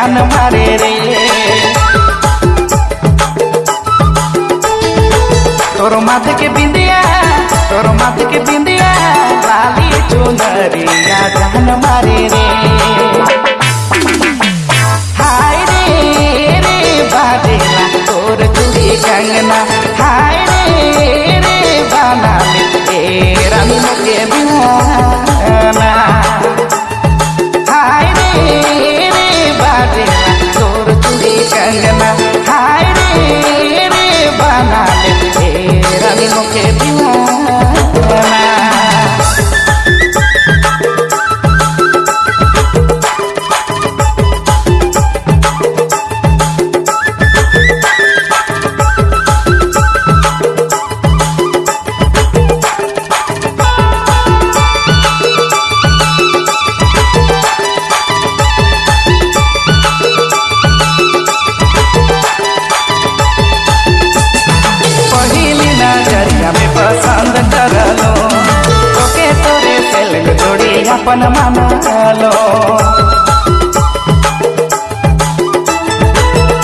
जान मारे रे। तोर माथ के बिंदिया, तोर माथ के बिंदिया लाली चुनरिया जान मारे रे।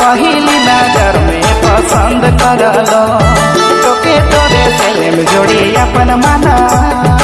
पहली नज़र में पसंद कर लो। तो के तोरे से जोड़ी अपन मना।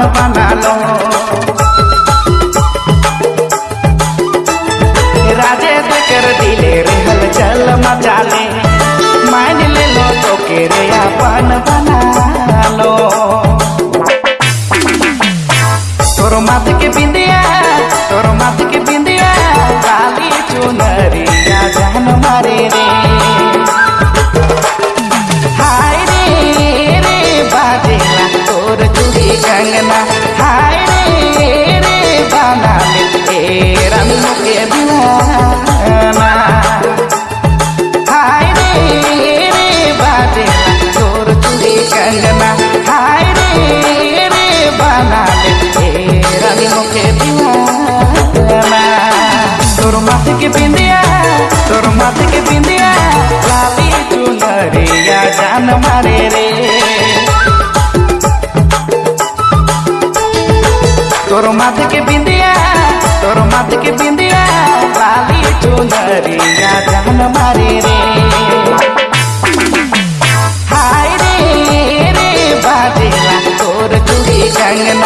I'm not alone. के बिंदिया तोर माथे के बिंदिया लाली तू जान मारे रे। तोर माथे के बिंदिया तोर माथे के बिंदिया लाली तू नरिया जान मारे रे। हाय रे रे बाजेला तोर चूड़ी कंगन